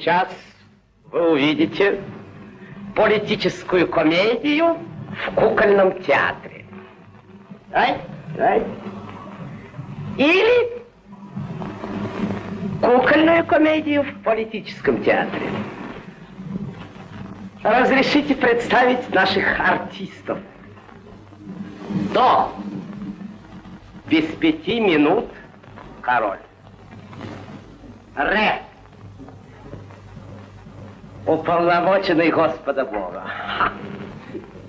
Сейчас вы увидите политическую комедию в кукольном театре. Ай, ай. Или кукольную комедию в политическом театре. Разрешите представить наших артистов. До без пяти минут король. Ре. Уполномоченный Господа Бога.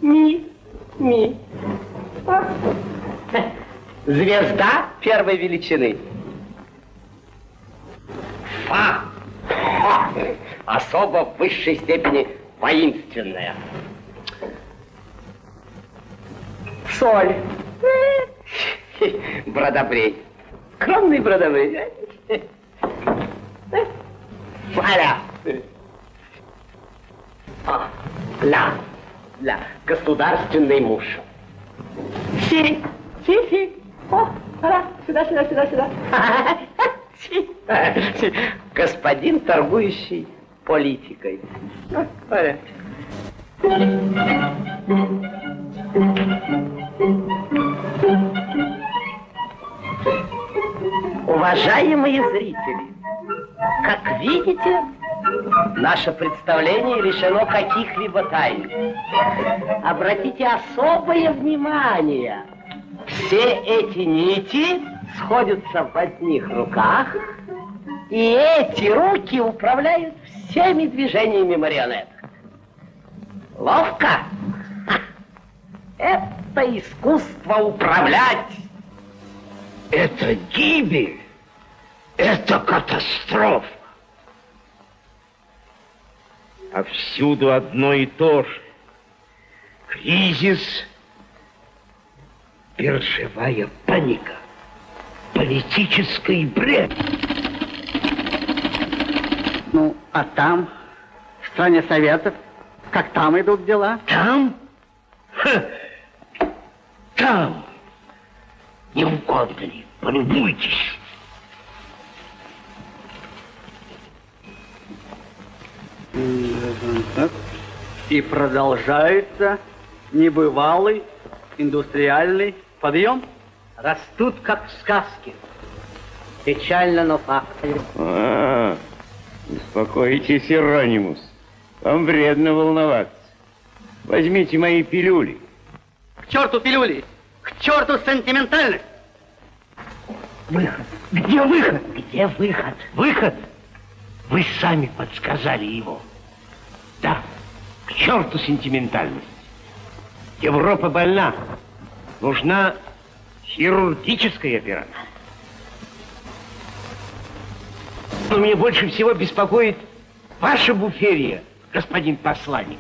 Ми. Ми. Звезда первой величины. Фа. Фа. Особо в высшей степени воинственная. Соль. Бродобрей. Скромный бродобрей. Валя. А, ля. Ля. Государственный муж. Си. Си, си. О, ара. Сюда, сюда, сюда, сюда. Си. Господин, торгующий политикой. Уважаемые зрители, как видите, наше представление лишено каких-либо тайн. Обратите особое внимание. Все эти нити сходятся в одних руках, и эти руки управляют всеми движениями марионеток. Ловко? Это искусство управлять. Это гибель. Это катастрофа. А всюду одно и то же. Кризис, биржевая паника, политический бред. Ну, а там, в стране Советов, как там идут дела? Там? Ха. Там. Не угодно ли? Полюбуйтесь. И продолжается небывалый индустриальный подъем. Растут, как в сказке. Печально, но факт. А, успокойтесь, Иронимус. Вам вредно волноваться. Возьмите мои пилюли. К черту пилюли! К черту сентиментальность! Выход. Где выход? Где выход? Выход? Вы сами подсказали его. Да, к черту сентиментальность. Европа больна. Нужна хирургическая операция. Но меня больше всего беспокоит ваша буферия, господин посланник.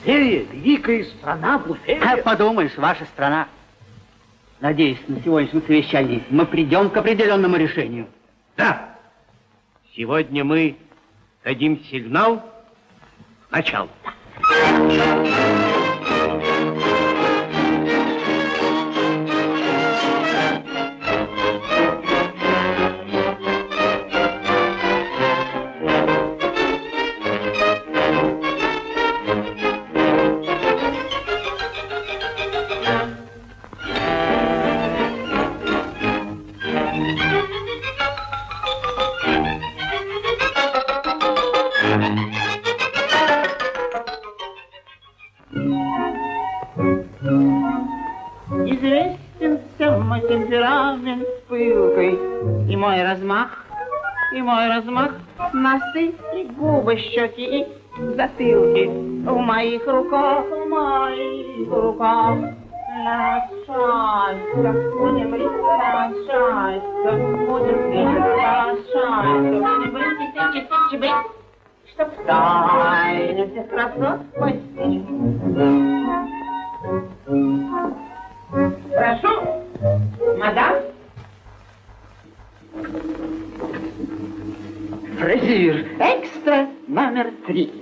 Буферия, великая страна, буферия. Как подумаешь, ваша страна. Надеюсь, на сегодняшнем совещании мы придем к определенному решению. Да. Сегодня мы дадим сигнал начал. Носы и губы, щеки и затылки В моих руках, в моих руках. Лошадка, будем рисовать шайка, будем рисовать шайка, будем быть тычи тычи быть, чтоб в тайне всех красот постичь. Прошу, мадам. Фразир, экстра номер три.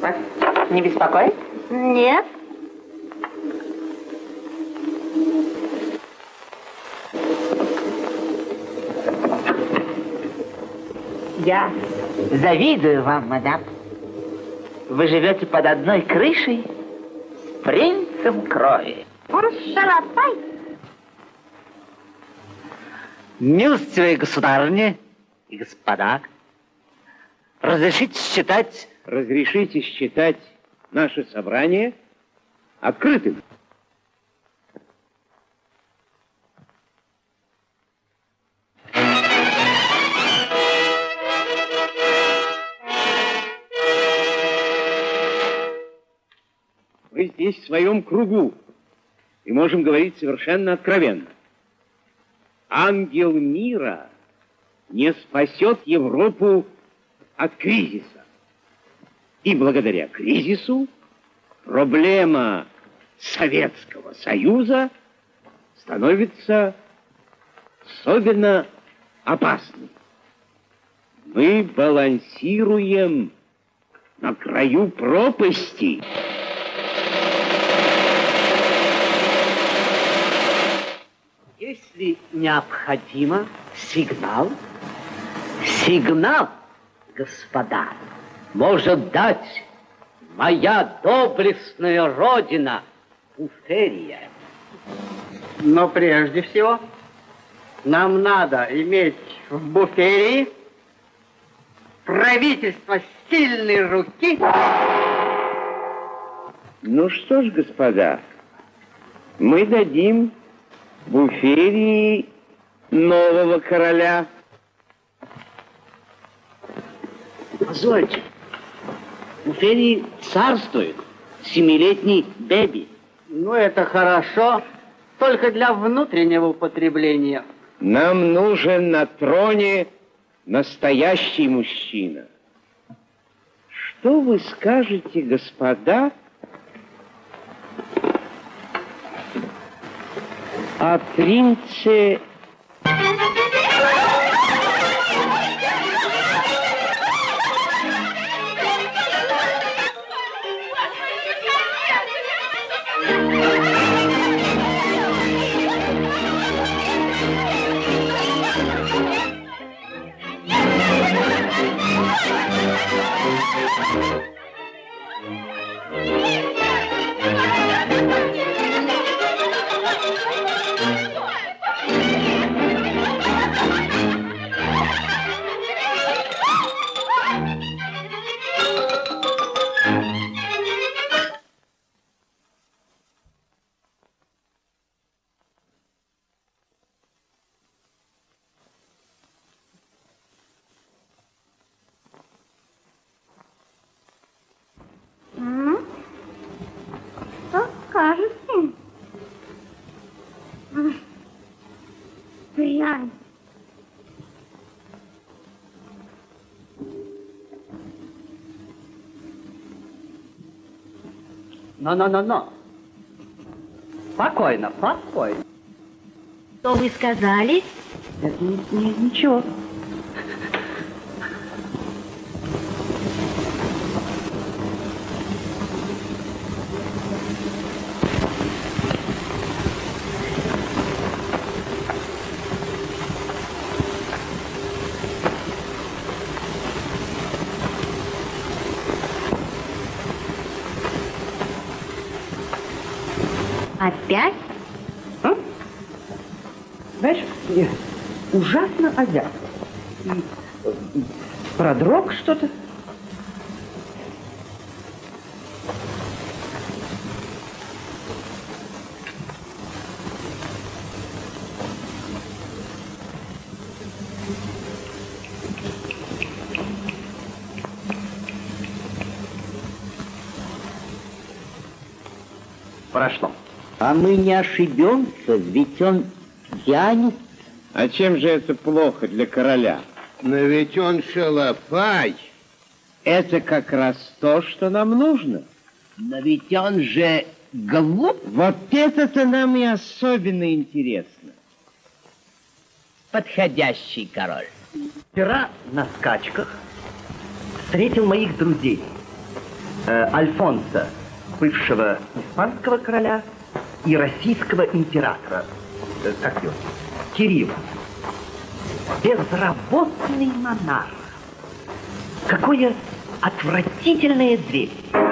Вас не беспокоит? Нет. Я завидую вам, мадам. Вы живете под одной крышей с принцем крови. Шалопай. Милостивые государыни и господа, разрешите считать Разрешите считать наше собрание открытым. Мы здесь в своем кругу и можем говорить совершенно откровенно. Ангел мира не спасет Европу от кризиса. И благодаря кризису проблема Советского Союза становится особенно опасной. Мы балансируем на краю пропасти. Если необходимо, сигнал, сигнал, господа, может дать моя доблестная родина Уферия. Но прежде всего нам надо иметь в буферии правительство сильной руки. Ну что ж, господа, мы дадим Буферии нового короля. Позвольте, у Ферии царствует семилетний Бэби. Ну, это хорошо, только для внутреннего употребления. Нам нужен на троне настоящий мужчина. Что вы скажете, господа, о принце М? Но-но-но-но. Спокойно, спокойно. Что вы сказали? Это не- не- ничего. Опять? Знаешь, я ужасно озяб. И, э, и продрог что-то. Прошло. А мы не ошибемся, ведь он тянет. А чем же это плохо для короля? Но ведь он шалопай. Это как раз то, что нам нужно. Но ведь он же глуп. Вот это-то нам и особенно интересно. Подходящий король. Вчера на скачках встретил моих друзей. э, Альфонса, бывшего испанского короля и российского императора, э, как его, Кирилла. Безработный монарх. Какое отвратительное зрелище.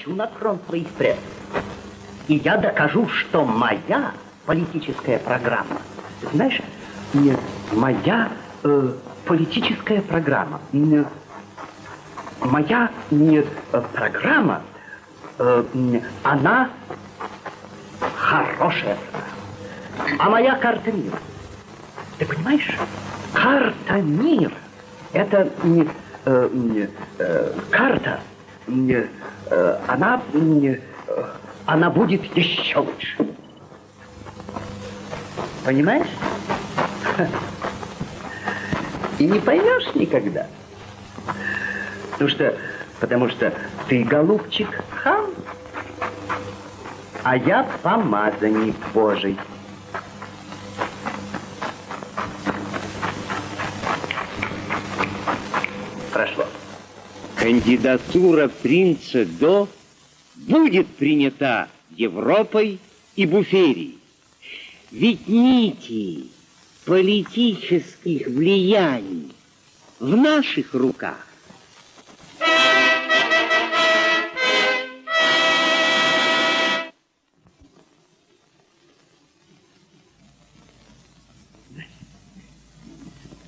Скачу на трон своих предков. И я докажу, что моя политическая программа, знаешь, не моя э, политическая программа, не, моя не, э, программа, э, она хорошая. А моя карта мира. Ты понимаешь? Карта мира. Это не, э, не, э, карта, не, она, не, э, она будет еще лучше. Понимаешь? И не поймешь никогда. Потому что, потому что ты, голубчик, хам, а я помазанник Божий. Кандидатура принца До будет принята Европой и Буферией. Ведь нити политических влияний в наших руках.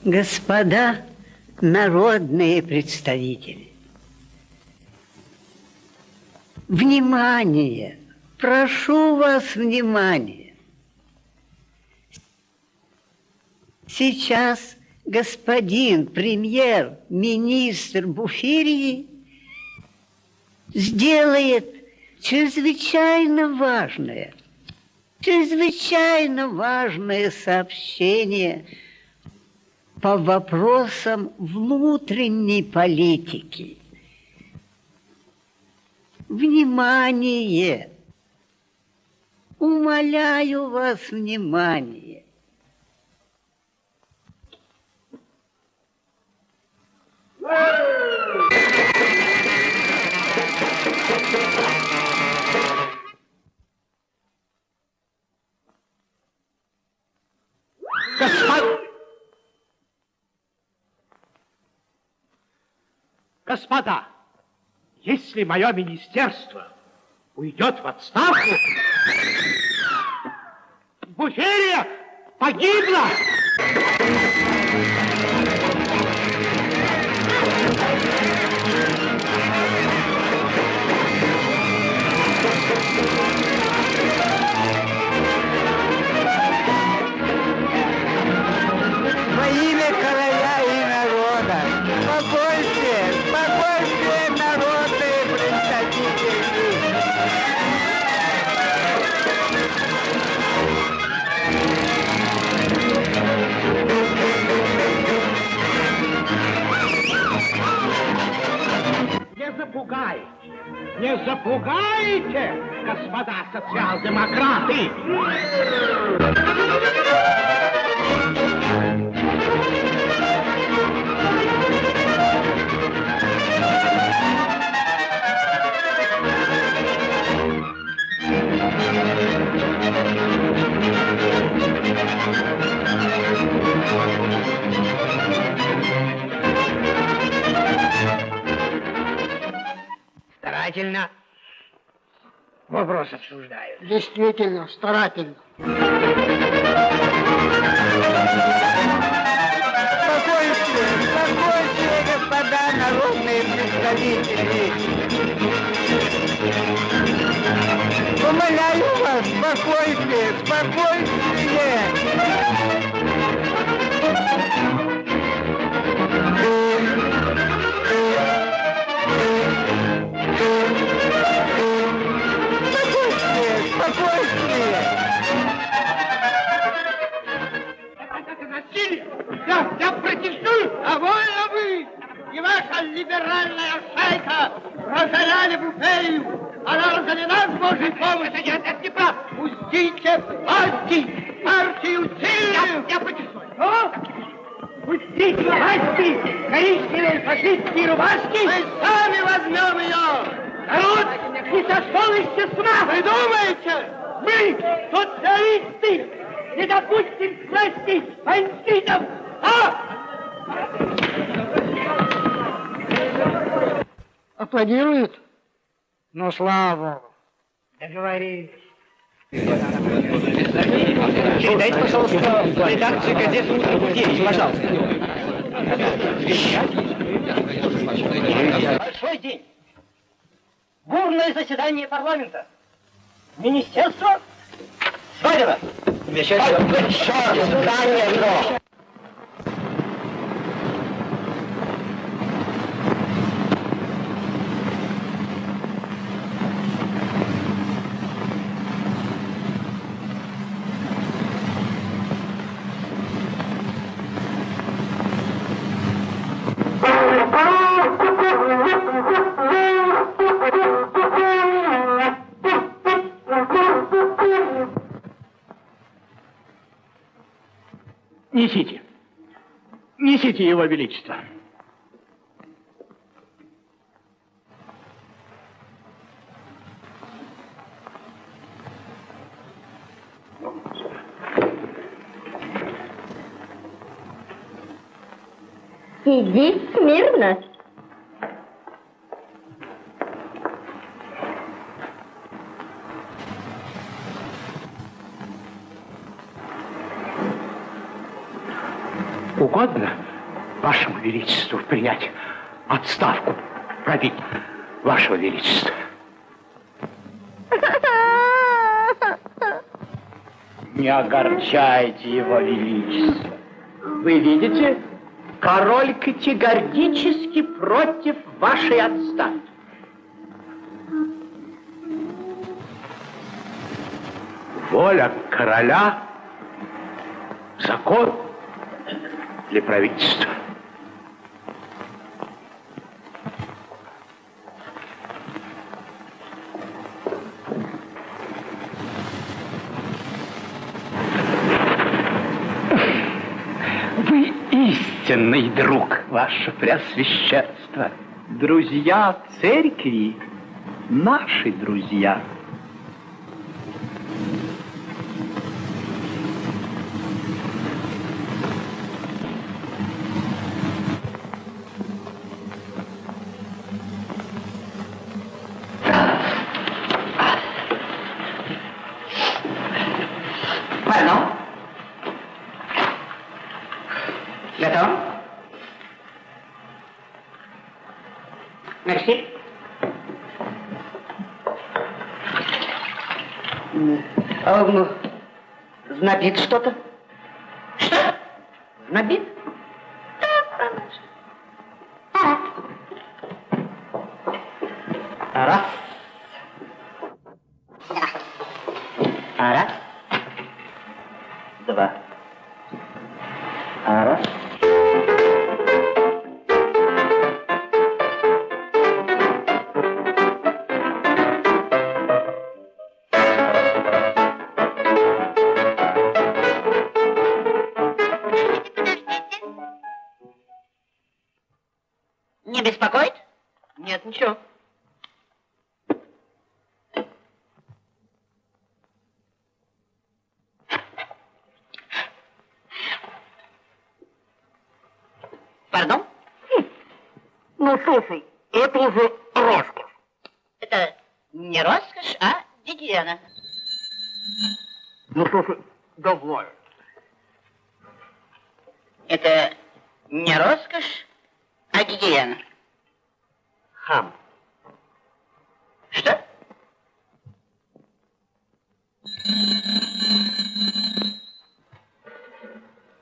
Господа народные представители, внимание, прошу вас внимания. Сейчас господин премьер-министр Буферии сделает чрезвычайно важное, чрезвычайно важное сообщение по вопросам внутренней политики. Внимание! Умоляю вас внимание. Господа! Господа, если мое министерство уйдет в отставку, Буферия погибла! Не запугайте, не запугайте, господа социал-демократы! Старательно вопрос обсуждают. Действительно, старательно. Спокойствие, спокойствие, господа народные представители. Умоляю вас, спокойствие, спокойствие. Я, я протестую! Довольно вы! И ваша либеральная шайка разоряли буферию! Она разорена с Божьей помощью! Нет, это не прав! Пустите власти! Партию сильную! Я, я протестую! Что? Пустите власти! Коричневые фашистские рубашки! Мы сами возьмем ее! Народ не сошел с ума! Вы думаете? Мы, социалисты, не допустим к власти бандитов! А? Аплодируют? Ну, слава Богу. Договорились. Передайте, пожалуйста, в редакцию газеты «Утро Буферии», пожалуйста. Большой день. Бурное заседание парламента. Министерство свалено. Заседание. Несите. Несите его величество. Сиди смирно. Угодно вашему величеству принять отставку править вашего величества. Не огорчайте его величество. Вы видите, король категорически против вашей отставки. Воля короля, закон. Для правительства. Вы истинный друг, ваше преосвященство. Друзья церкви, наши друзья. Пардон? Готов? Мерси. А, ну, знобит что-то?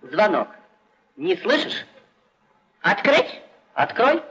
Звонок. Не слышишь? Открыть? Открой.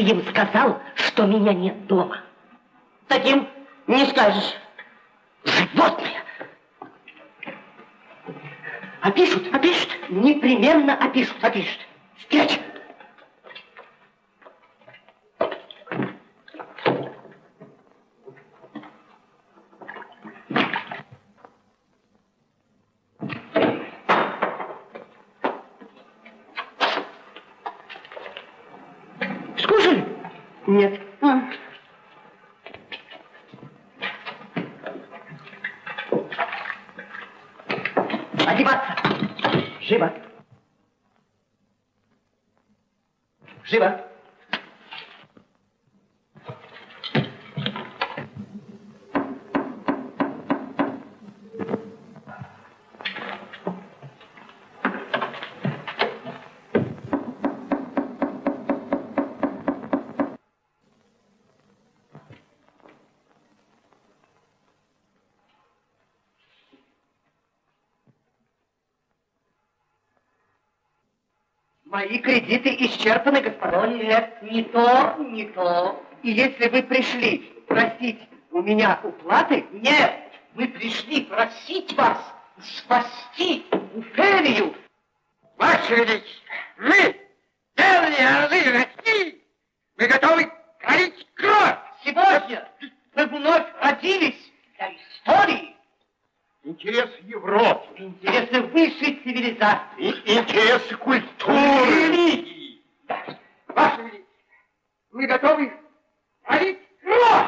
Им сказал, что меня нет дома. Таким не скажешь. Животные. Опишут, опишут. Непременно опишут, опишут. Спрячь. Скушали? Нет. А. Одеваться. Живо. Живо. Мои кредиты исчерпаны, господа. Нет, не то, не то. И если вы пришли просить у меня уплаты, нет, вы пришли просить вас спасти Уферию. Ваше Величество, мы, древние орлы России, мы готовы пролить кровь. Сегодня вы вновь родились для истории, Интерес Европы, интересы высшей цивилизации. и интересы культуры, религии. Ваше Величество, мы готовы пролить кровь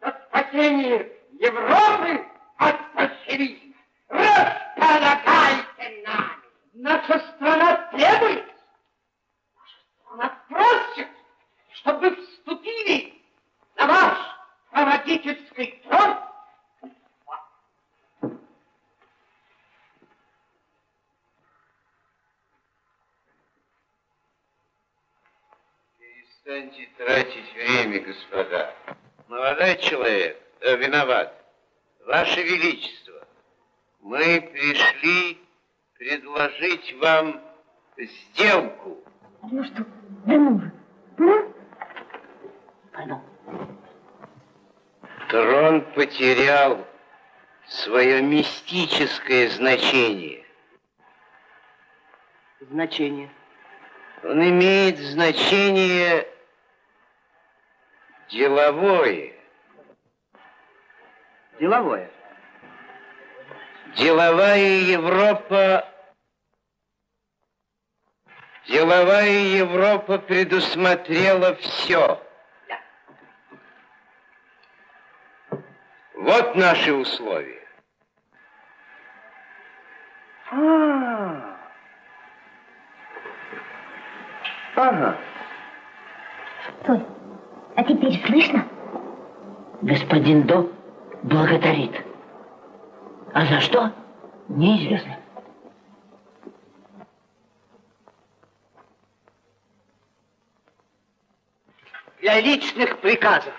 за спасение Европы от большевизма. Располагайте нами. Наша страна требует, наша страна просит, чтобы вы вступили на ваш родительский трон. Станьте тратить время, господа. Молодой человек, э, виноват. Ваше Величество, мы пришли предложить вам сделку. Ну что, да ну же. Ну? Пойду. Трон потерял свое мистическое значение. Значение. Он имеет значение деловое. Деловое. Деловая Европа... Деловая Европа предусмотрела все. Вот наши условия. А. Ага. Стой, а теперь слышно? Господин До благодарит. А за что? Неизвестно. Для личных приказов.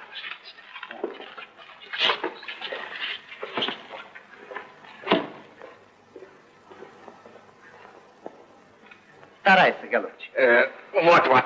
Старайся, голубчик. Э, вот-вот.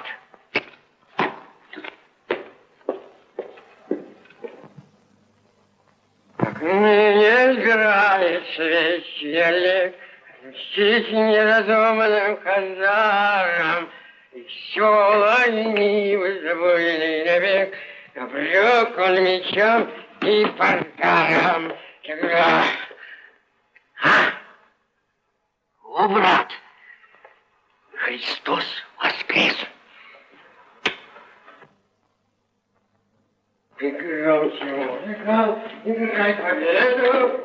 Не избирает священник, мстить неразумным хазарам, еще ленивый забойный навек, обрек он мечом и подаром. Когда... А? О, брат! Христос воскрес! И громче музыка, играй победу,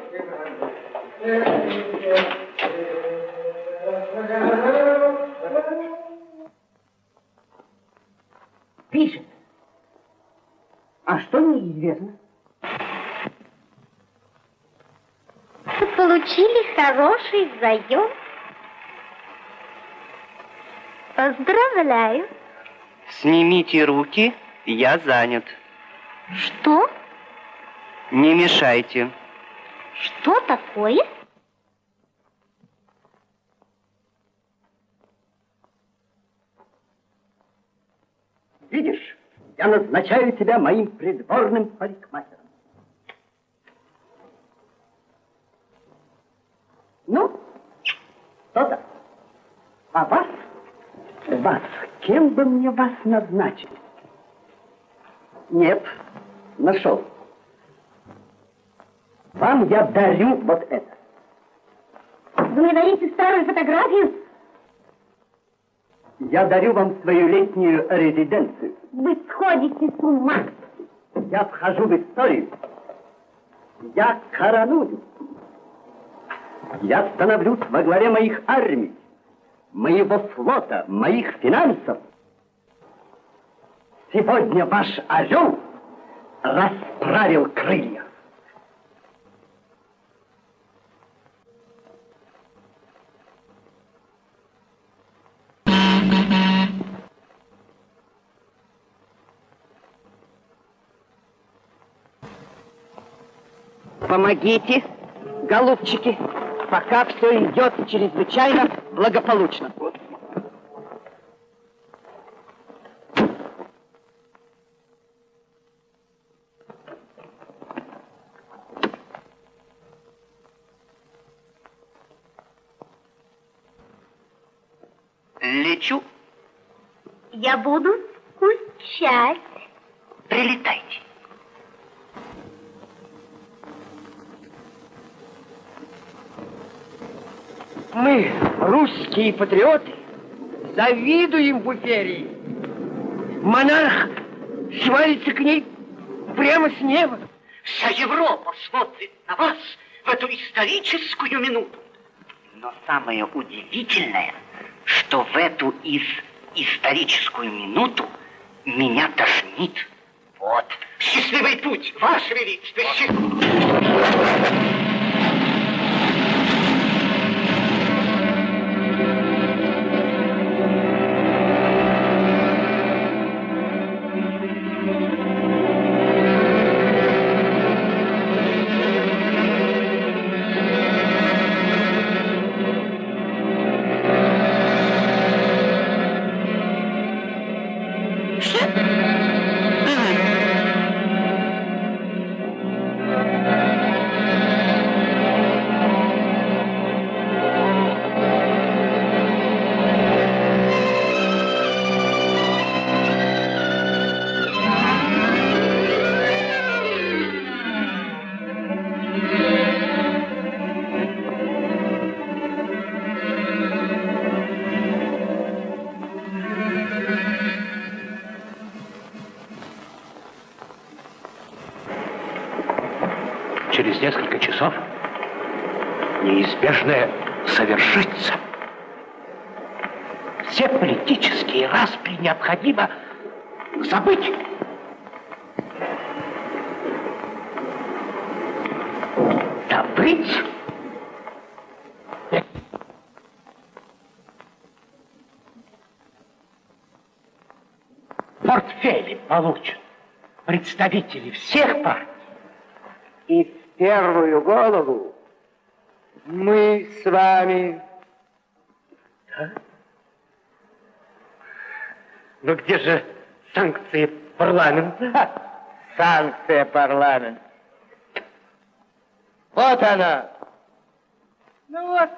Пишет. А что неизвестно? Получили хороший заем. Поздравляю. Снимите руки, я занят. Что? Не мешайте. Что такое? Видишь, я назначаю тебя моим придворным парикмахером. Ну, что-то. А вас, вас, кем бы мне вас назначить? Нет, нашел. Вам я дарю вот это. Вы мне дарите старую фотографию? Я дарю вам свою летнюю резиденцию. Вы сходите с ума. Я вхожу в историю. Я короную. Я становлюсь во главе моих армий, моего флота, моих финансов. Сегодня ваш орел расправил крылья. Помогите, голубчики, пока все идет чрезвычайно благополучно. Лечу, Я буду скучать. Русские патриоты, завидуем Буферии. Монарх свалится к ней прямо с неба. Вся Европа смотрит на вас в эту историческую минуту. Но самое удивительное, что в эту из историческую минуту меня тошнит. Вот. Счастливый путь, Ваше Величество. счастливый. Необходимо забыть. Добыть портфели получат представители всех партий. И в первую голову мы с вами. Но где же санкции парламента? Санкция парламента. Вот она. Ну вот.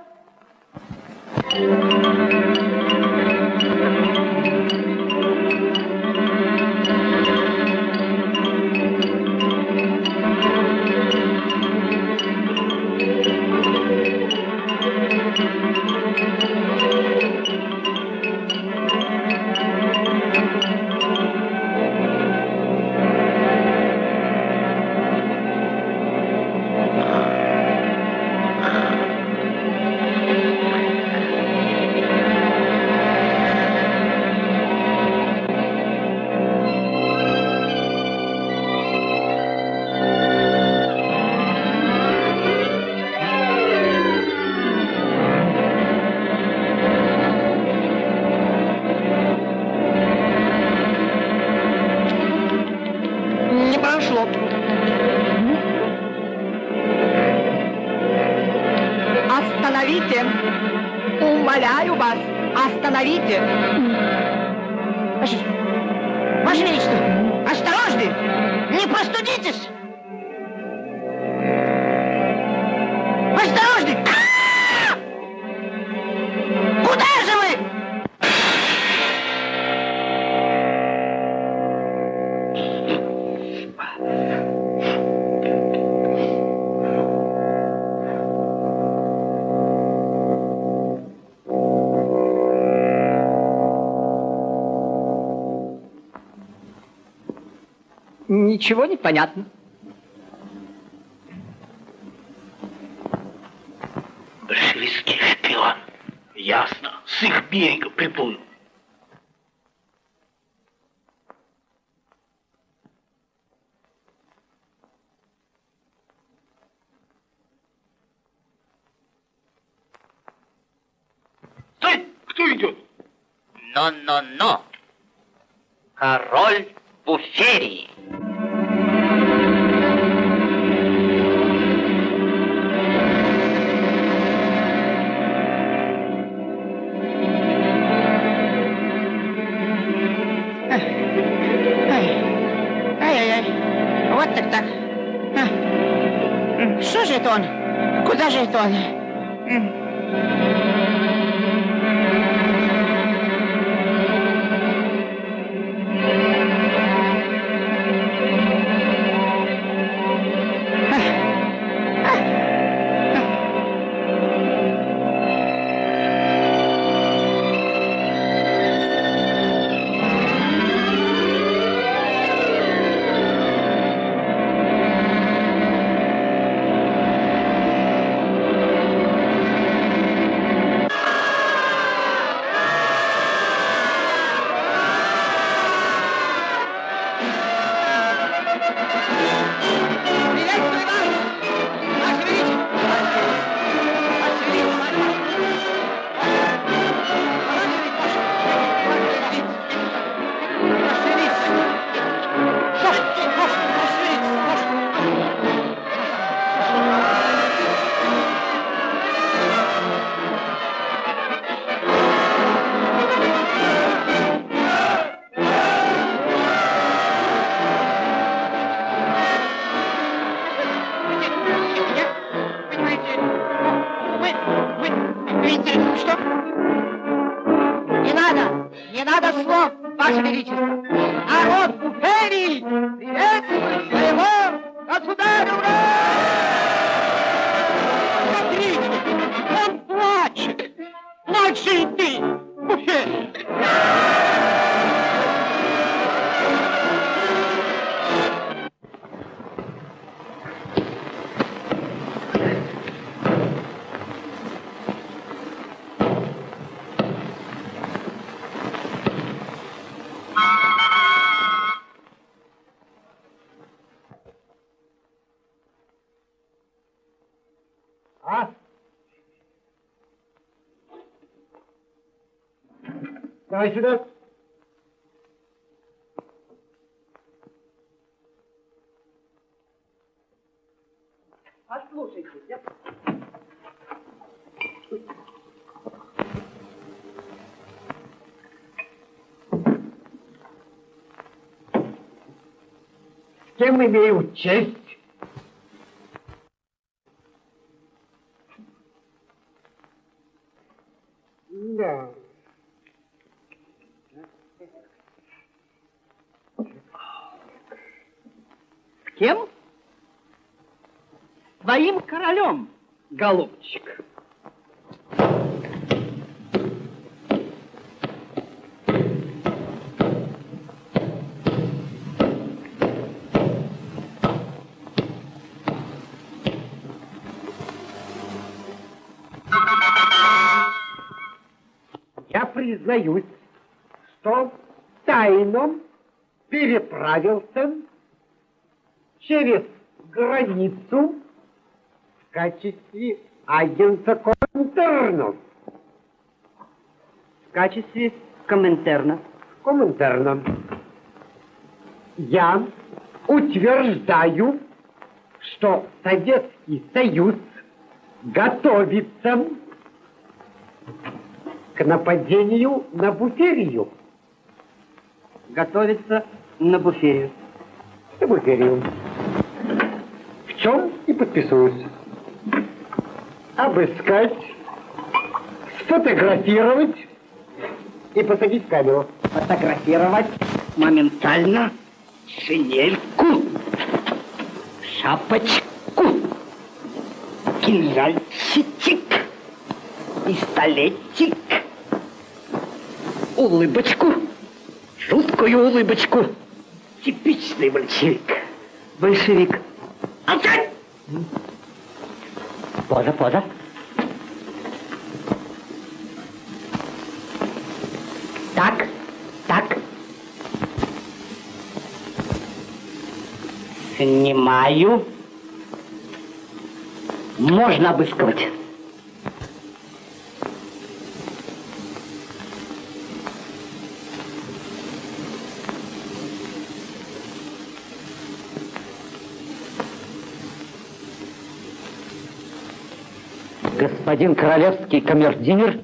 Ничего не понятно. Большевистский шпион. Ясно. С их берега приплыл. Давай сюда. Послушайте, я... С кем имею честь? Да. С кем? Твоим королем, голубчик. Я признаюсь, что тайно переправился через границу качестве агента Коминтерна. В качестве Коминтерна. Коминтерна. Я утверждаю, что Советский Союз готовится к нападению на Буферию. Готовится на буферию. На Буферию. В чем и подписываюсь. Обыскать, сфотографировать и посадить в камеру. Фотографировать моментально шинельку, шапочку, кинжальчик, пистолетик, улыбочку, жуткую улыбочку. Типичный большевик. Большевик. Молчать! Поза, поза. Так, так. Снимаю. Можно обыскивать. Господин королевский камердинер.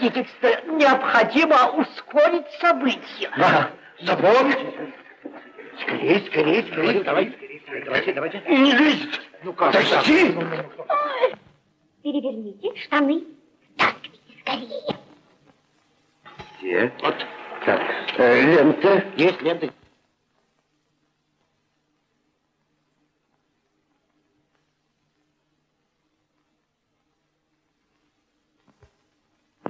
Превосходительство, необходимо ускорить события. Да, запомните. Скорее, скорее, скорее. Давайте, давайте, давайте. Не лезьте. Ну как? Тащи. Переверните штаны. Втаскивайте скорее. Где? Вот. Так, э, лента. Есть лента.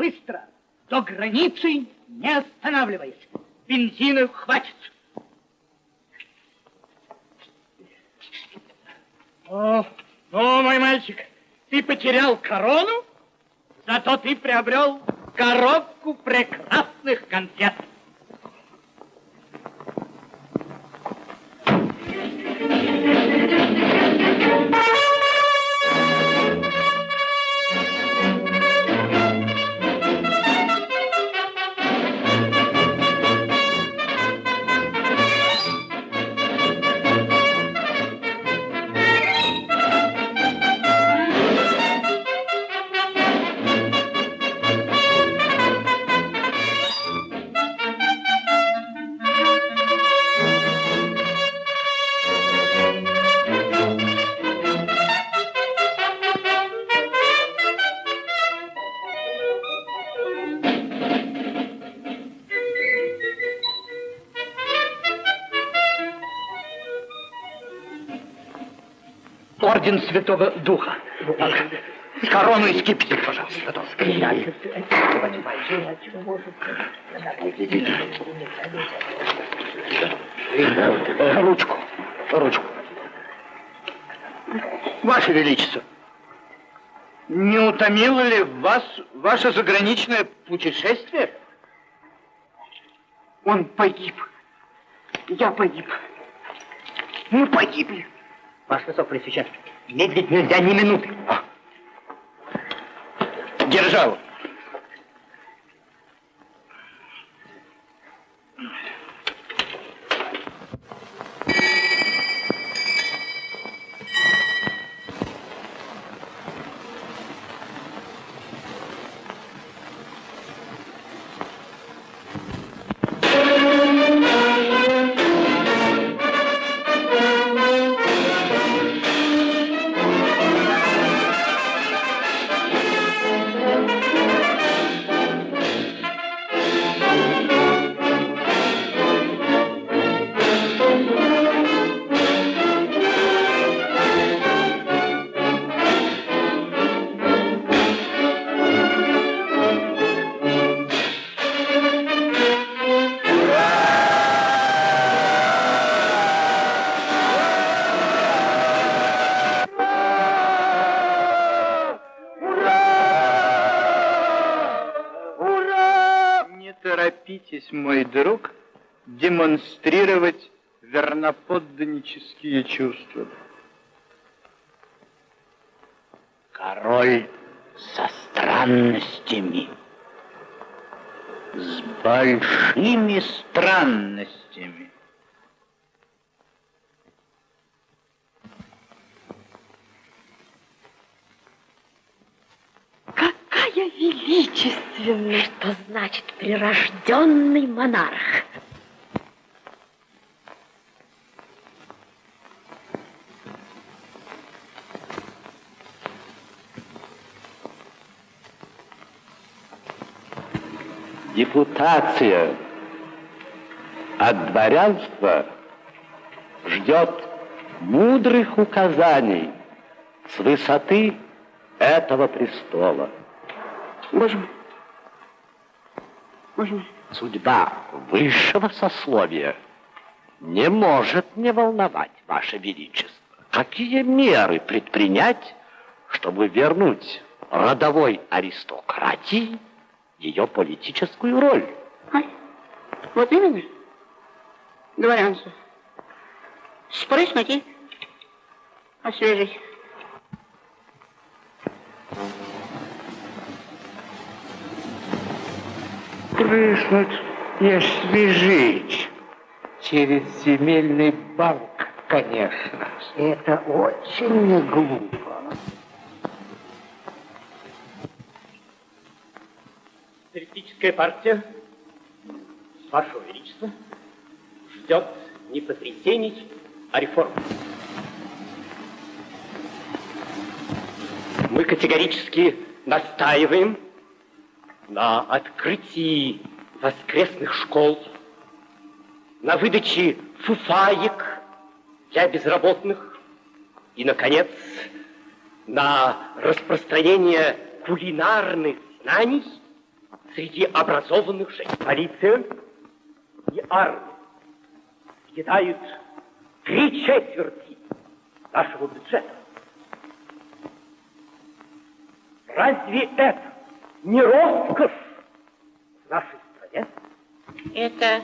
Быстро, до границы, не останавливаясь. Бензина хватит. О, ну, мой мальчик, ты потерял корону, зато ты приобрел коробку прекрасных конфет. Орден Святого Духа. Корону и скипетр, пожалуйста. Готов. Ручку. Ручку. Ваше Величество, не утомило ли вас ваше заграничное путешествие? Он погиб. Я погиб. Мы погибли. Ваше Высокопресвященство, медлить нельзя ни минуты. Держал. Верноподданнические чувства. Король со странностями, с большими странностями. Какая величественная, что значит прирожденный монарх. Депутация от дворянства ждет мудрых указаний с высоты этого престола. Боже мой. Боже мой. Судьба высшего сословия не может не волновать Ваше Величество. Какие меры предпринять, чтобы вернуть родовой аристократии ее политическую роль? Ай, вот именно. Дворянство. Спрыснуть и освежить. Прыснуть и освежить. Через земельный банк, конечно. Это очень не глупо. Социалистическая партия, Вашего Величества, ждет не потрясений, а реформ. Мы категорически настаиваем на открытии воскресных школ, на выдаче фуфаек для безработных и, наконец, на распространение кулинарных знаний среди образованных женщин. Полиция и армия съедают три четверти нашего бюджета. Разве это не роскошь в нашей стране? Это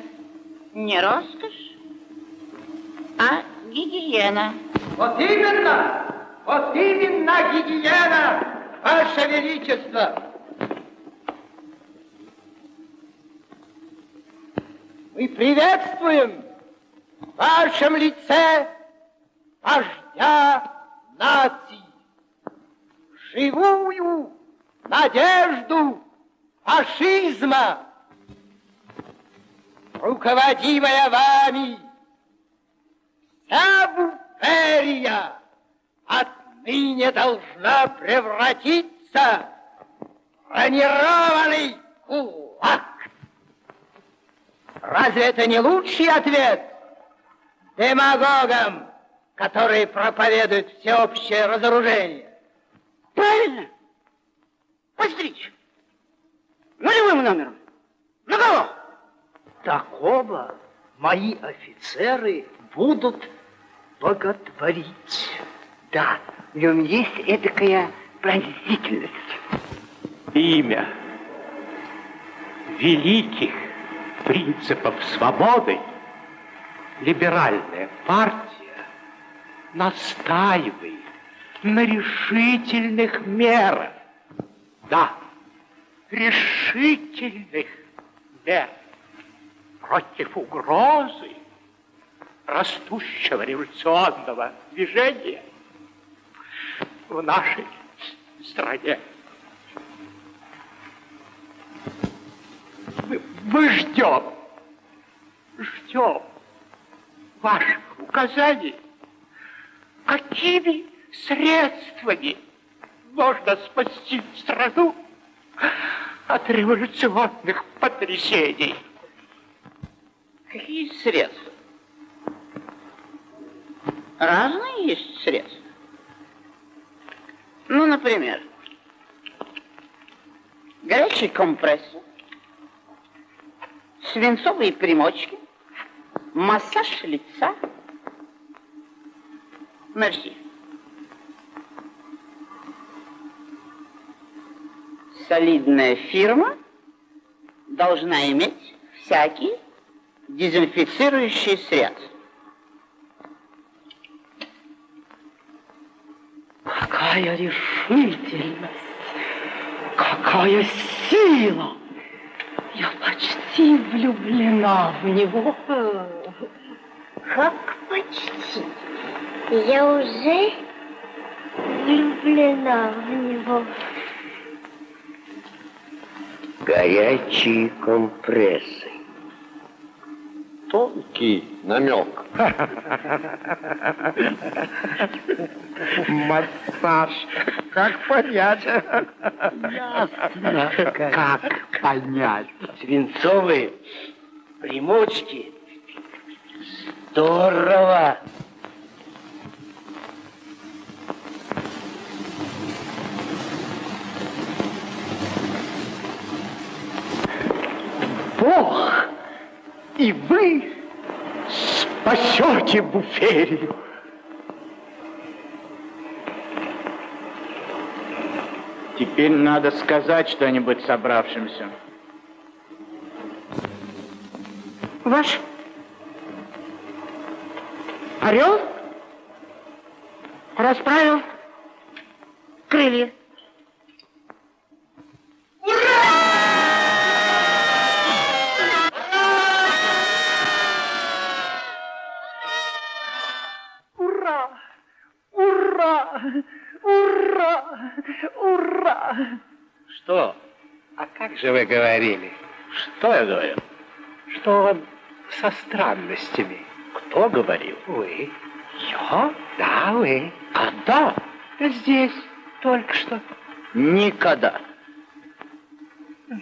не роскошь, а гигиена. Вот именно, вот именно гигиена, Ваше Величество. Мы приветствуем в вашем лице вождя нации, живую надежду фашизма, руководимая вами, вся буферия отныне должна превратиться в бронированный кулак. Разве это не лучший ответ демагогам, которые проповедуют всеобщее разоружение? Правильно. Постричь. Нулевым номером. На кого? Такого мои офицеры будут боготворить. Да, в нем есть этакая пронзительность. Имя великих принципов свободы либеральная партия настаивает на решительных мерах. Да, решительных мер против угрозы растущего революционного движения в нашей стране. Мы, ждем, ждем ваших указаний, какими средствами можно спасти страну от революционных потрясений. Какие средства? Разные есть средства. Ну, например, горячий компрессор, свинцовые примочки, массаж лица. Мерси. Солидная фирма должна иметь всякие дезинфицирующие средства. Какая решительность! Какая сила! Я почти влюблена в него. Как почти? Я уже влюблена в него. Горячие компрессы. Тонкий намек. Массаж. Как понять? Ясно, как понять. Свинцовые примочки. Здорово. Бог и вы спасете буферию. Теперь надо сказать что-нибудь собравшимся. Ваш орел расправил крылья. Же вы говорили? Что я говорил? Что он со странностями. Кто говорил? Вы. Я? Да, вы. Когда? Да здесь, только что. Никогда.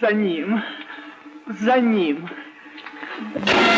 За ним. За ним. Прививка.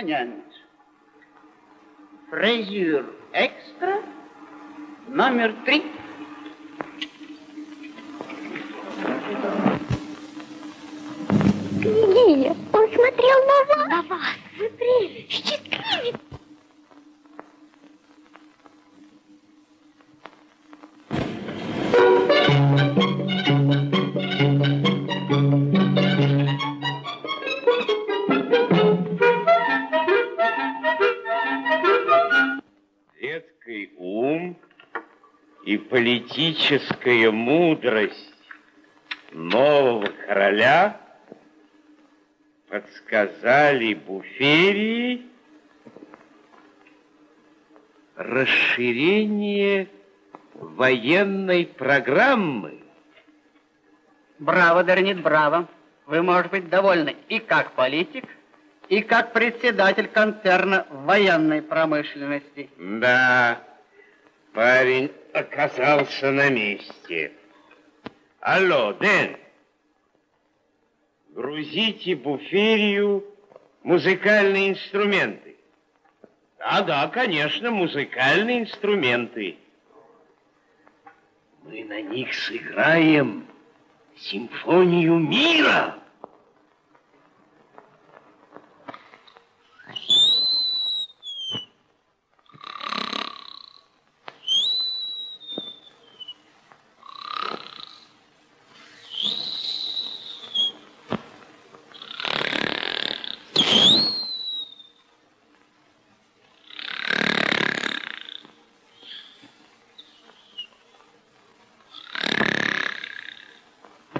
Перманент. Фрезюр экстра. Номер три. Княгиня, он смотрел на вас. На вас. Вы прелесть. Счастливец. Детский и политическая мудрость нового короля подсказали Буферии расширение военной программы. Браво, Дернит, браво. Вы можете быть довольны и как политик, и как председатель концерна военной промышленности. Да, парень оказался на месте. Алло, Дэн, грузите буферию музыкальные инструменты. Да, да, конечно, музыкальные инструменты. Мы на них сыграем симфонию мира.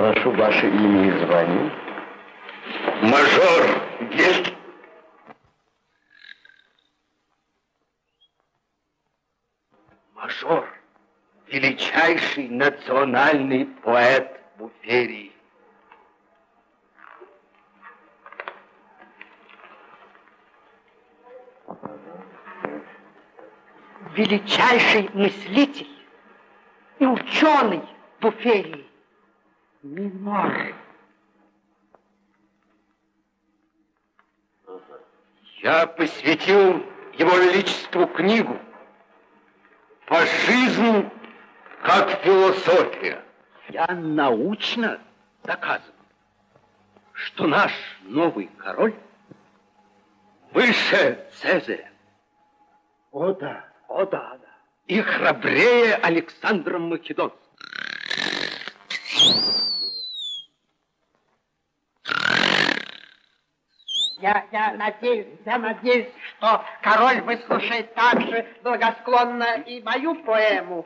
Прошу ваше имя и звание. Мажор есть? Мажор, величайший национальный поэт Буферии. величайший мыслитель и ученый Буферии. Минор. Я посвятил его величеству книгу по жизни как философия. Я научно доказываю, что наш новый король выше Цезаря. О да, о да, да. И храбрее Александра Македонского. Я, я надеюсь, я надеюсь, что король выслушает также благосклонно и мою поэму.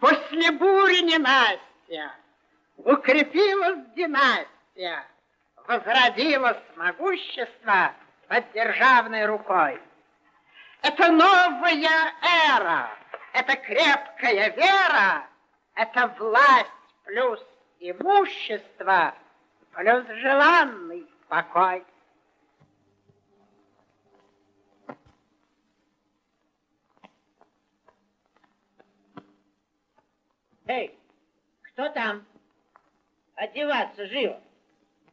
После бури ненастья укрепилась династия, возродилось могущество под державной рукой. Это новая эра, это крепкая вера, это власть плюс имущество, плюс желанный покой. Эй, кто там? Одеваться живо.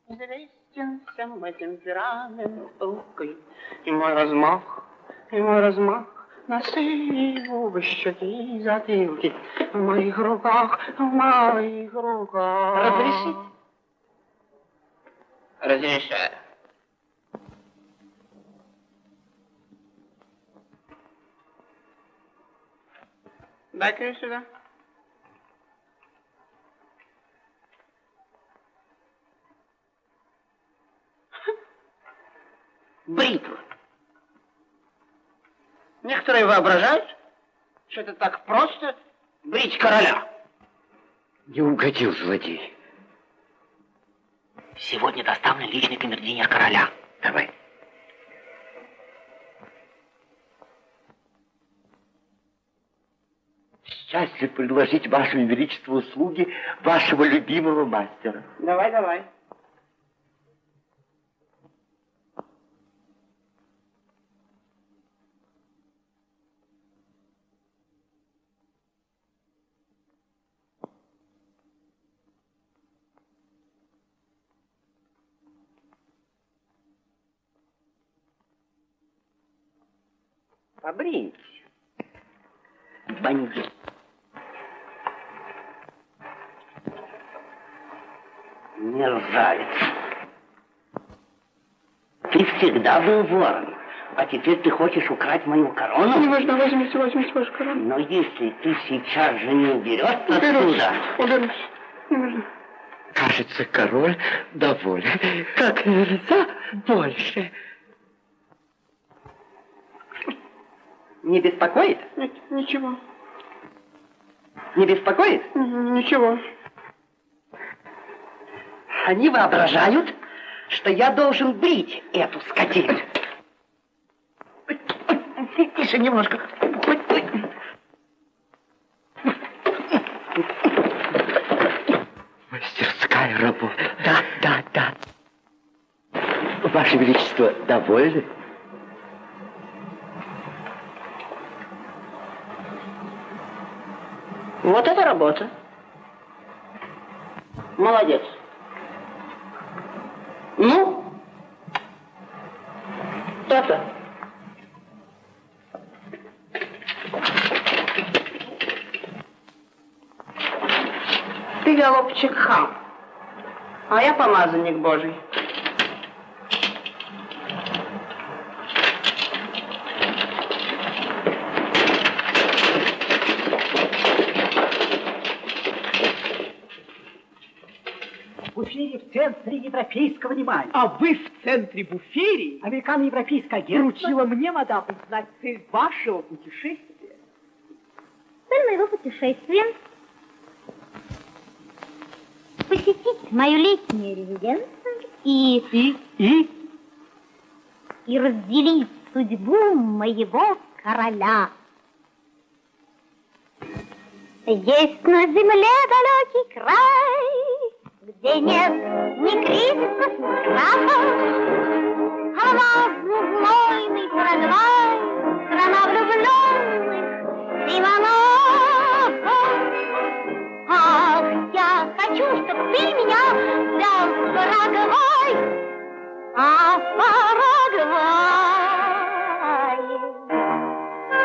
Известен всем мой темперамент пылкой, и мой размах, и мой размах, носы и губы, щеки и затылки в моих руках, в моих руках. Разрешите? Разрешаю. Дай-ка сюда. Бритва. Некоторые воображают, что это так просто брить короля. Не угодил злодей. Сегодня доставлен личный камердинер короля. Давай. Счастлив предложить вашему величеству услуги вашего любимого мастера. Давай, давай. Побрить. Бандит. Мерзавец. Ты всегда был вором, а теперь ты хочешь украть мою корону? Не важно, возьмите, возьмите вашу корону. Но если ты сейчас же не уберешься Уберусь, отсюда... уберусь. Не важно. Кажется, король доволен. Как нельзя больше. Не беспокоит? Нет, ничего. Не беспокоит? Ничего. Они воображают, что я должен брить эту скотину. Тише немножко. Мастерская работа. Да, да, да. Ваше Величество, довольны? Вот это работа. Молодец. Ну? То-то. Ты, голубчик, хам, а я помазанник Божий. В эфире в центре европейского внимания. А вы в центре буферии Американо-европейское агентство. поручила мне, мадам, узнать цель вашего путешествия. Цель моего путешествия посетить мою летнюю резиденцию и, И, и, и разделить судьбу моего короля. Есть на земле далекий край, где нет ни кризисов, ни крахов. Алмазный знойный Парагвай, страна влюбленных Иванов. Ах, я хочу, чтоб ты меня взял в Парагвай, а в Парагвае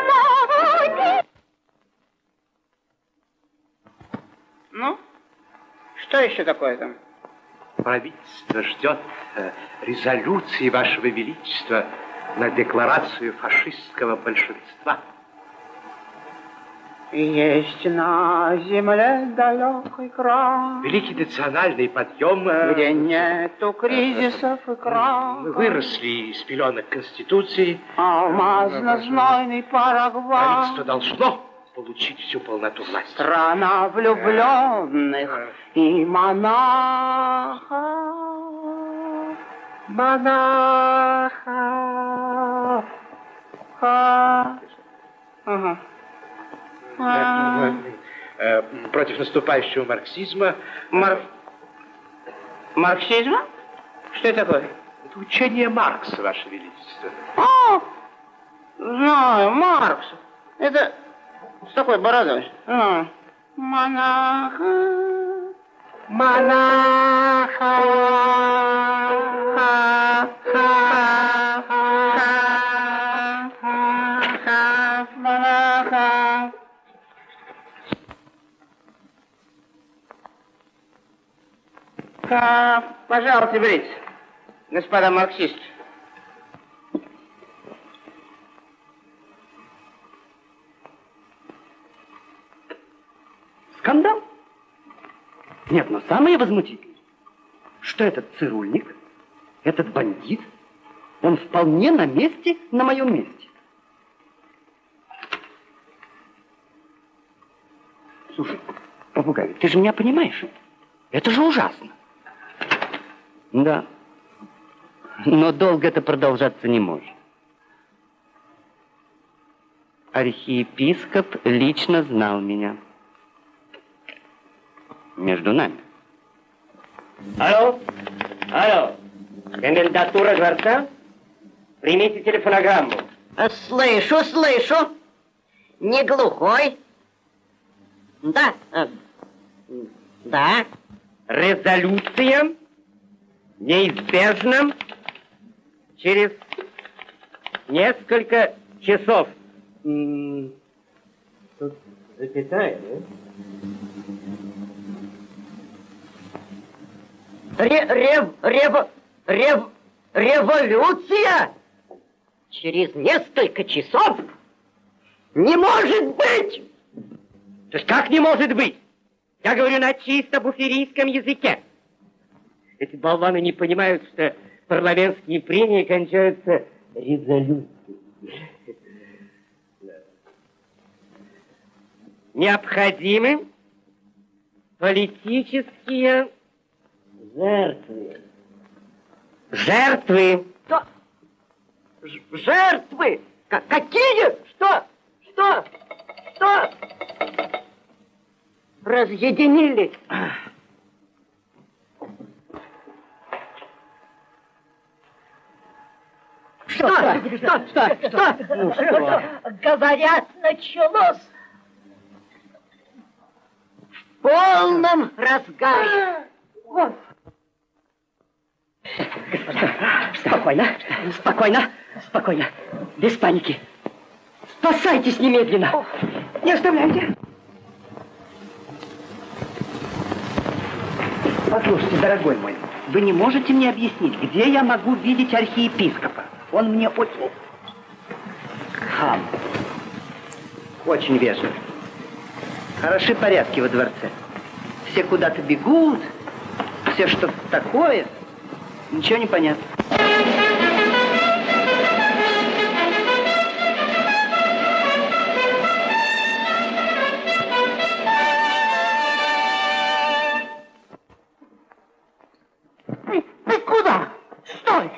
забуди Ну? Что еще такое там? Правительство ждет э, резолюции Вашего Величества на декларацию фашистского большинства. Есть на земле далекий край, Великий национальный подъем... э, где нету кризисов и Мы крахов. выросли из пеленок Конституции. Алмазно-знойный Парагвай, Правительство должно получить всю полноту власти. страна влюбленных и монахов. Монахов. Ха. Ага. А. Э, Против наступающего марксизма Мар... Марксизма? Что это такое? это учение Маркса, Ваше Величество. А, знаю, Маркс. Это с такой бородой. А, Монаха. Монаха. Ха, ха, ха, ха, ха, Монаха. Ха, Пожалуйста, берите, господа марксисты. Скандал? Нет, но самое возмутительное, что этот цирульник, этот бандит, он вполне на месте, на моем месте. Слушай, попугай, ты же меня понимаешь? Это же ужасно. Да. Но долго это продолжаться не может. Архиепископ лично знал меня. Между нами. Алло, алло, комендатура дворца? Примите телефонограмму. Слышу, слышу. Не глухой. Да, э, да. Резолюция неизбежна через несколько часов. Тут запятая, да? Ре, рев, рев, рев, революция через несколько часов? Не может быть! То есть как не может быть? Я говорю на чисто буферийском языке. Эти болваны не понимают, что парламентские прения кончаются резолюцией. Необходимы политические жертвы. Жертвы. Что? Ж- Жертвы? К- какие? Что? Что? Что? Разъединились. Что? Что? Что? Что? Ну, что? Говорят, началось. В полном разгаре. Спокойно, спокойно, спокойно. Без паники. Спасайтесь немедленно. Не оставляйте. Послушайте, дорогой мой, вы не можете мне объяснить, где я могу видеть архиепископа? Он мне очень... Хам. Очень вежлив. Хороши порядки во дворце. Все куда-то бегут, все что-то такое. Ничего не понятно. Ты, куда? Стой!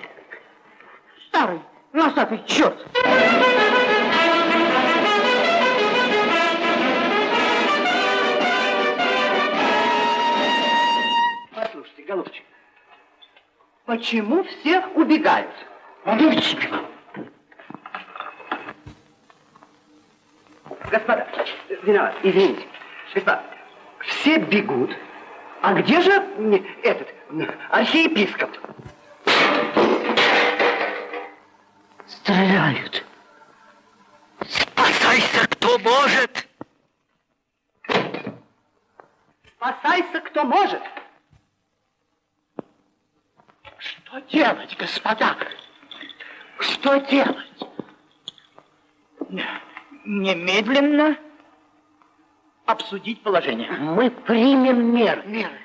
Старый, носатый черт! Почему все убегают? Господа, виноват, извините. Господа, все бегут. А где же этот архиепископ? Стреляют. Спасайся, кто может! Спасайся, кто может! Что делать, господа? Что делать? Немедленно обсудить положение. Мы примем меры. Меры.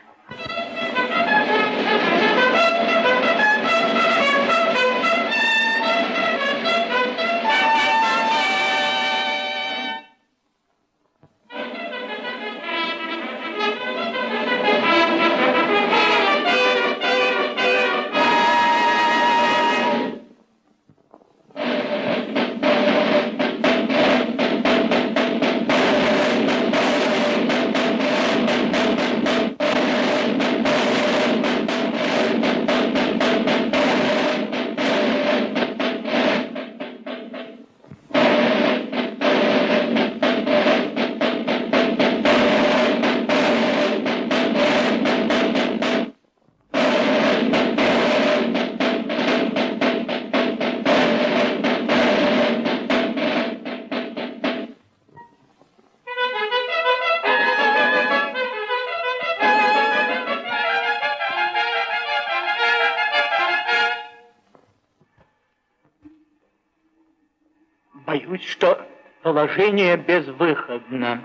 Положение безвыходно.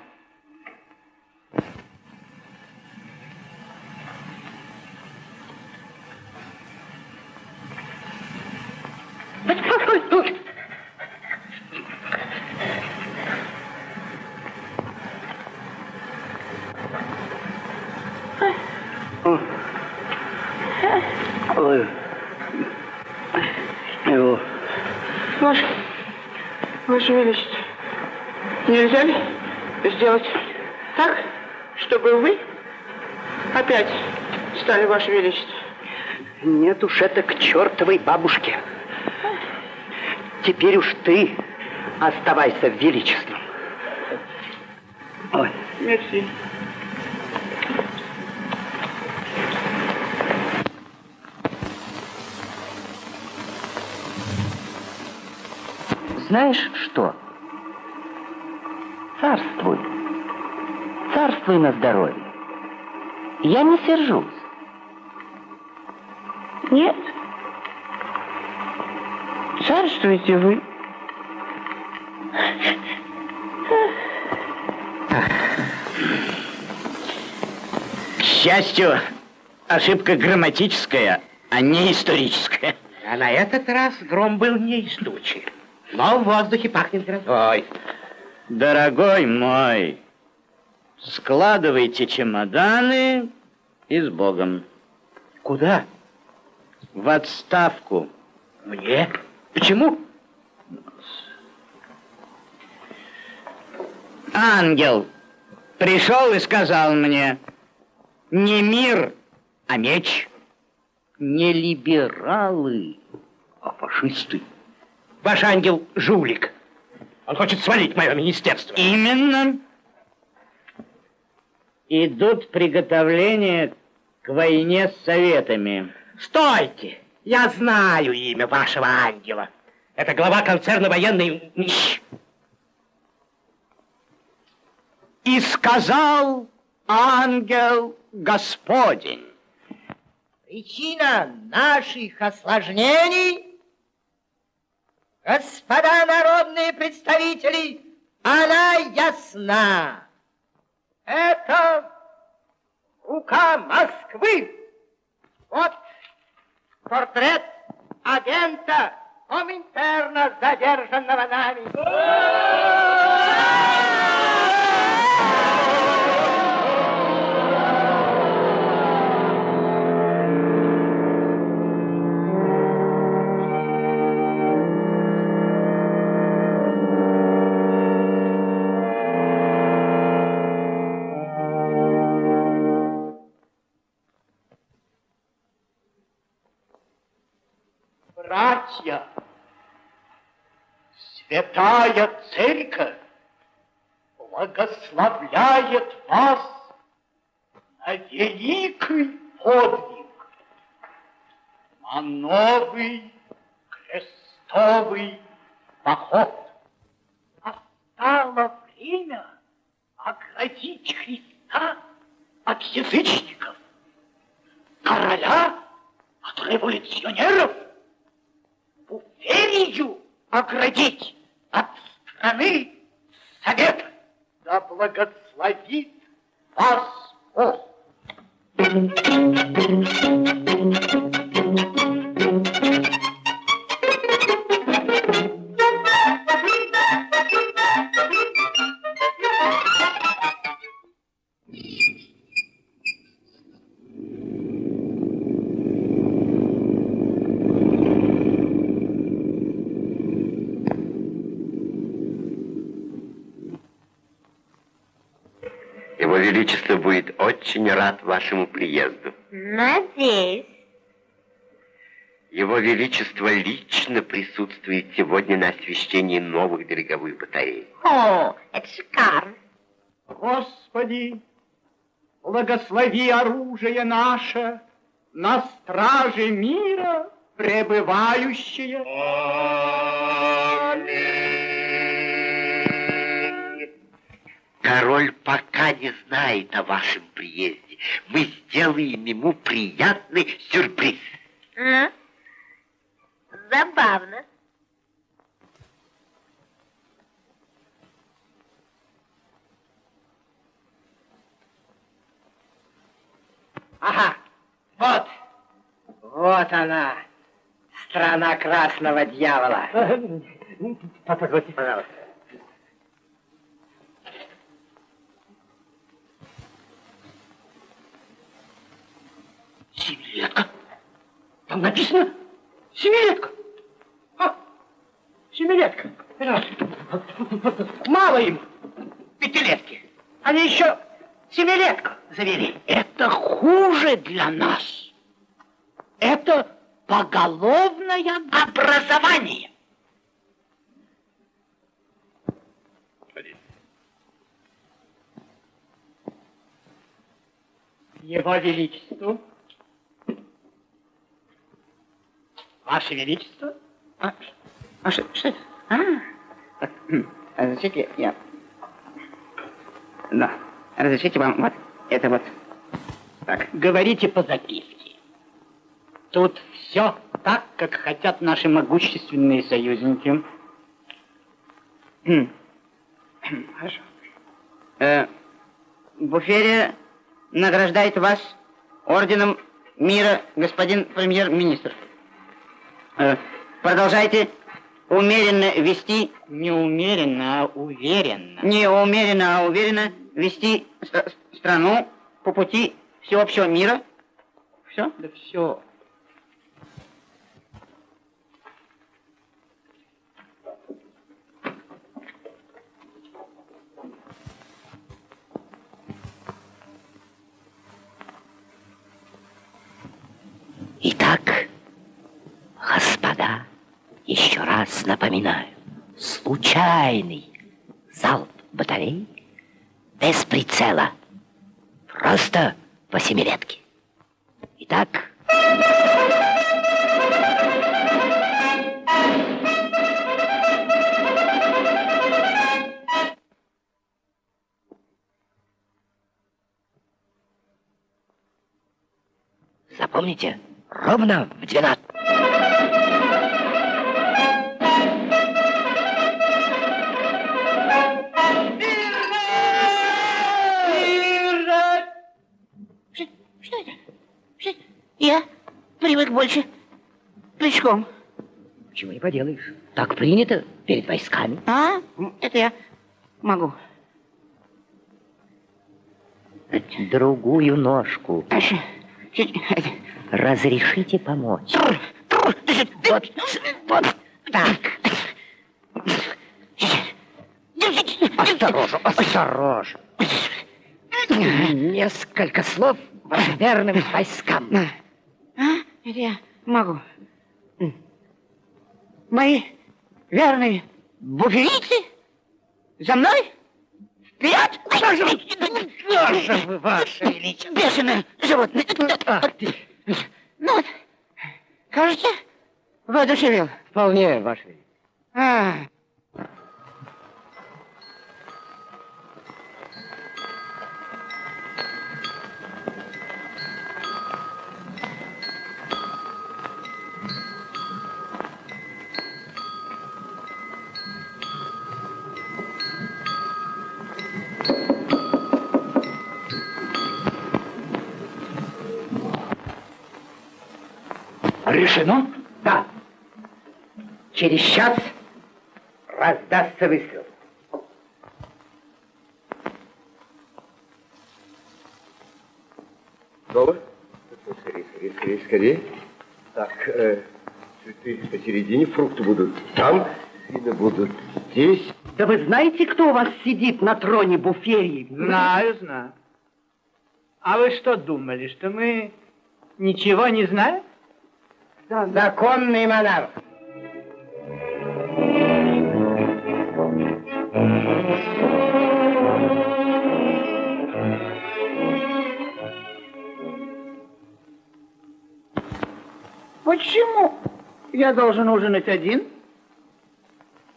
Ваше Величество, нельзя ли сделать так, чтобы вы опять стали Ваше Величество? Нет уж, это к чертовой бабушке. Теперь уж ты оставайся величеством. Ой. Мерси. Знаешь что? Царствуй. Царствуй на здоровье. Я не сержусь. Нет. Царствуйте вы. К счастью, ошибка грамматическая, а не историческая. А на этот раз гром был не из тучи, но в воздухе пахнет грозой. Ой, дорогой мой, складывайте чемоданы и с Богом. Куда? В отставку. Мне? Почему? Ангел пришел и сказал мне, не мир, а меч. Не либералы, а фашисты. Ваш ангел жулик. Он хочет свалить мое министерство. Именно. Идут приготовления к войне с советами. Стойте! Я знаю имя вашего ангела. Это глава концерна военной... И сказал ангел Господень. Причина наших осложнений, господа народные представители, она ясна. Это рука Москвы. Вот портрет агента Коминтерна, задержанного нами. Братья, Святая Церковь благословляет вас на великий подвиг, на новый крестовый поход. Настало время оградить Христа от язычников, короля от революционеров, Пуферию оградить от страны Совета. Да благословит вас Бог. Очень рад вашему приезду. Надеюсь. Его Величество лично присутствует сегодня на освещении новых береговых батарей. О, это шикарно. Господи, благослови оружие наше на страже мира пребывающее. Король пока не знает о вашем приезде. Мы сделаем ему приятный сюрприз. Ну, забавно. Ага, вот, вот она, страна красного дьявола. Позвольте. Пожалуйста. Семилетка. Там написано семилетка. А, семилетка. Мало им пятилетки. Они еще семилетку завели. Это хуже для нас. Это поголовное образование. Его Величеству. Ваше Величество. А, а что, что это? А, так, а, значит, я, я Да. Разрешите вам вот это вот. Так. Говорите по записке. Тут все так, как хотят наши могущественные союзники. Хорошо. Э, Буферия награждает вас орденом мира, господин премьер-министр. Э, продолжайте умеренно вести... Не умеренно, а уверенно. Не умеренно, а уверенно вести ст- страну по пути всеобщего мира. Все? Да все. Итак, еще раз напоминаю, случайный залп батарей без прицела, просто по семилетке. Итак, запомните, ровно в 12. Привык больше плечком. Чего не поделаешь. Так принято перед войсками. А? Это я могу. Другую ножку. Разрешите помочь. Вот, вот так. Осторожно, осторожно. Несколько слов верным войскам. Это я могу. Мои верные буферийцы? За мной? Вперед! Что же вы, ваше величество? Бешеное животное. Ну вот, кажется, воодушевил. Вполне, ваше величество. А, Решено? Да. Через час раздастся выстрел. Готово? Скорее, скорее, скорее, скорее. Так, э, цветы посередине, фрукты будут там, вина будут здесь. Да вы знаете, кто у вас сидит на троне буферии? Знаю, знаю. А вы что думали, что мы ничего не знаем? Законный монарх. Почему я должен ужинать один?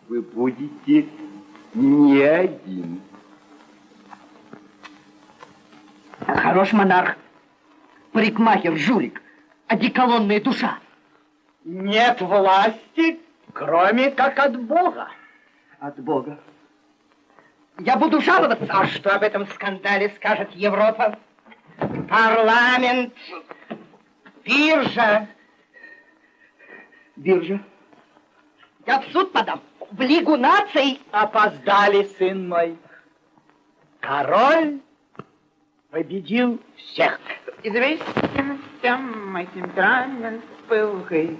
Вы будете не один. Хорош монарх. Парикмахер, жулик. Одеколонная душа. Нет власти, кроме как от Бога. От Бога. Я буду жаловаться. А что об этом скандале скажет Европа? Парламент, биржа. Биржа. Я в суд подам. В Лигу наций. Опоздали, сын мой. Король победил всех. Известен всем мой темперамент пылкой,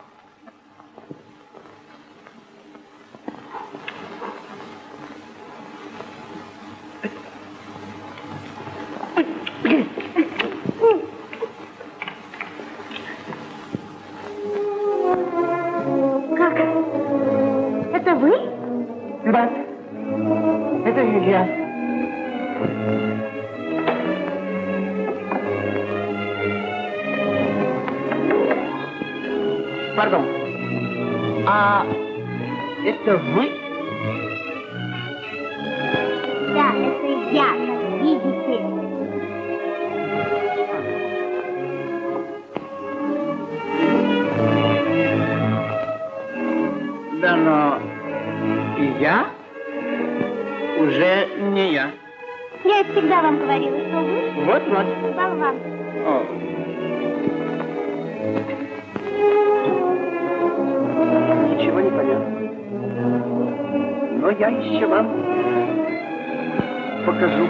это вы? Вам покажу.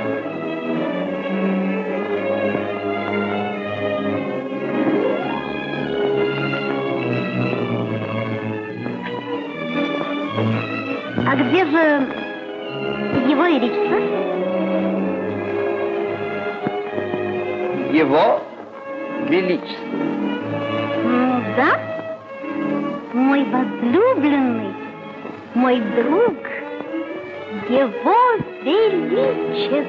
А где же его величество? Его Величество. Ну да, мой возлюбленный, мой друг, его величество.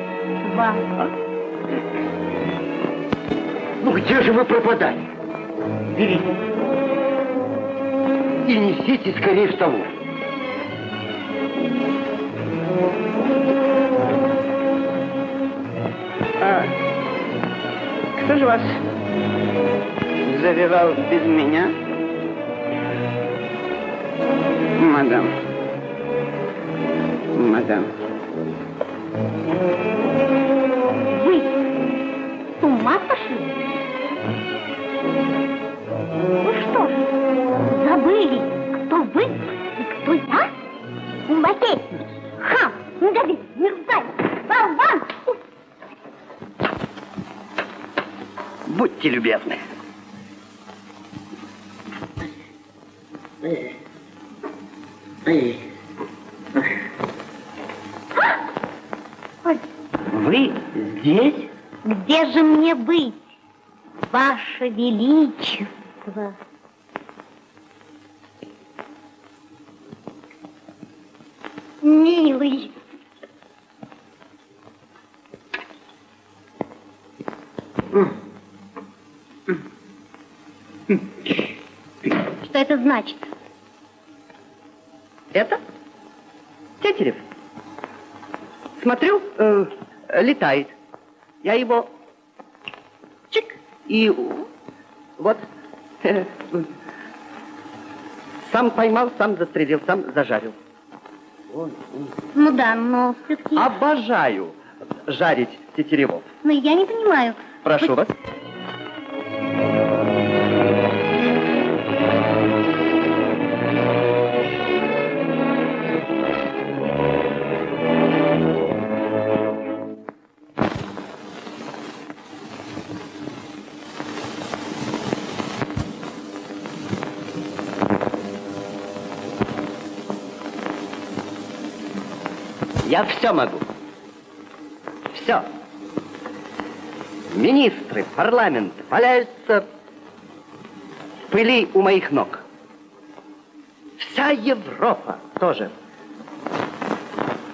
Ну где же вы пропадали? Берите. И несите скорее в столовую. А кто же вас завивал без меня? Мадам. Мадам. Вы с ума сошли? Ну что ж, забыли, кто вы и кто я? Лакей, хам, недовид, мерзавец, болван! Будьте любезны. Быть, Ваше Величество? Милый. Что это значит? Это? Тетерев. Смотрю, э, летает. Я его и вот сам поймал, сам застрелил, сам зажарил. Ну да, но все-таки... Обожаю жарить тетеревов. Но я не понимаю. Прошу вас. Я все могу. Все. Министры, парламент валяются в пыли у моих ног. Вся Европа тоже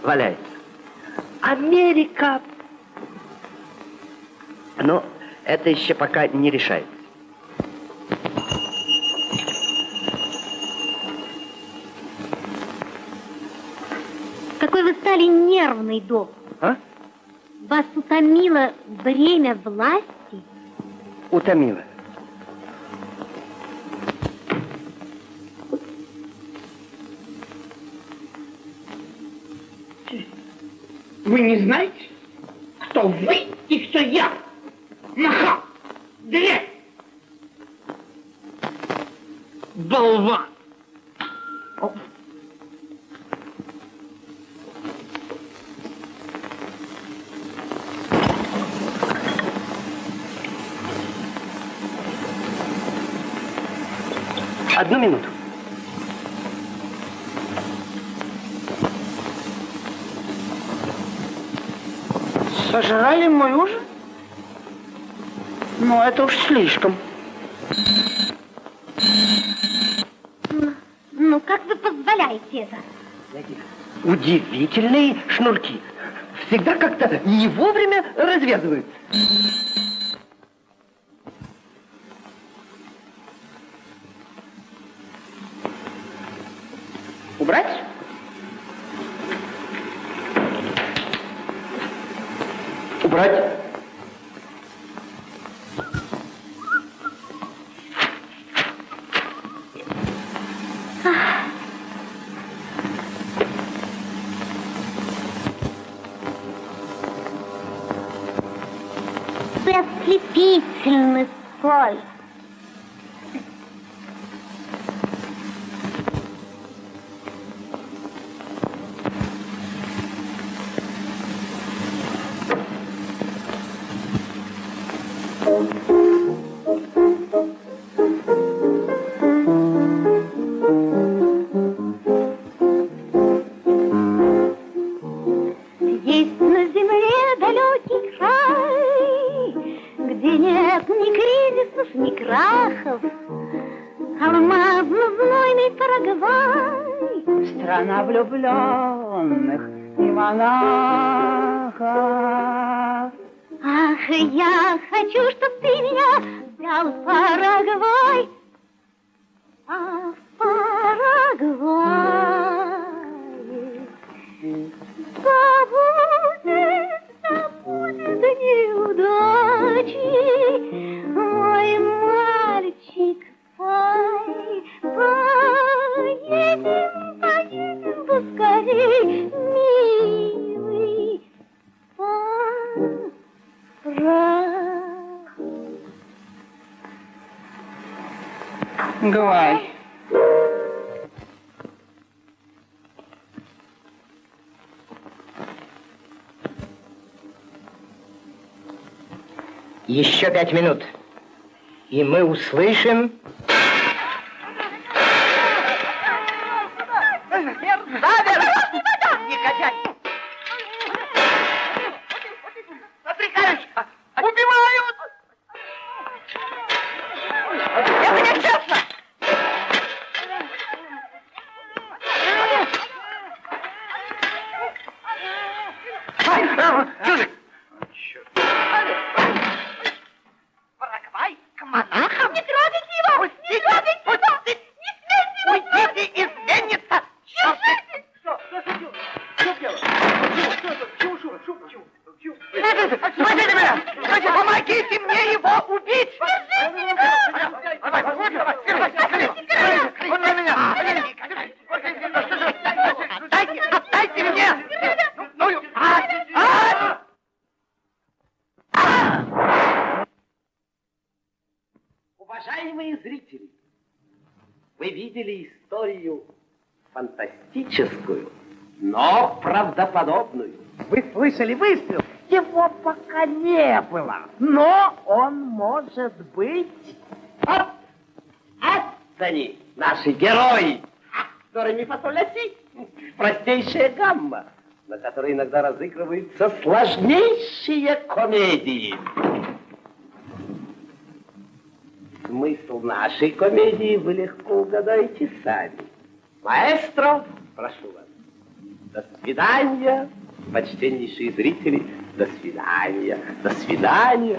валяется. Америка. Но это еще пока не решается. Нервный, док. А? Вас утомило время власти? Утомила. Вы не знаете, кто вы и кто я? Нахал! Дрянь! Болван! Одну минуту. Сожрали мой ужин? Ну, это уж слишком. Ну, как вы позволяете это? Удивительные шнурки. Всегда как-то не вовремя развязываются. Монахов. Ах, я хочу, чтоб ты меня взял в Парагвай. А в Парагвае забудет, забудет неудачи мой мальчик. Ай, поедем, поедем поскорей, милый, Гвай. Еще пять минут. И мы услышим... Слышали выстрел? Его пока не было, но он может быть... Вот, это они, наши герои. Которыми фасоляси простейшая гамма, на которой иногда разыгрываются сложнейшие комедии. Смысл нашей комедии вы легко угадаете сами. Маэстро, прошу вас. До свидания, почтеннейшие зрители, до свидания, до свидания.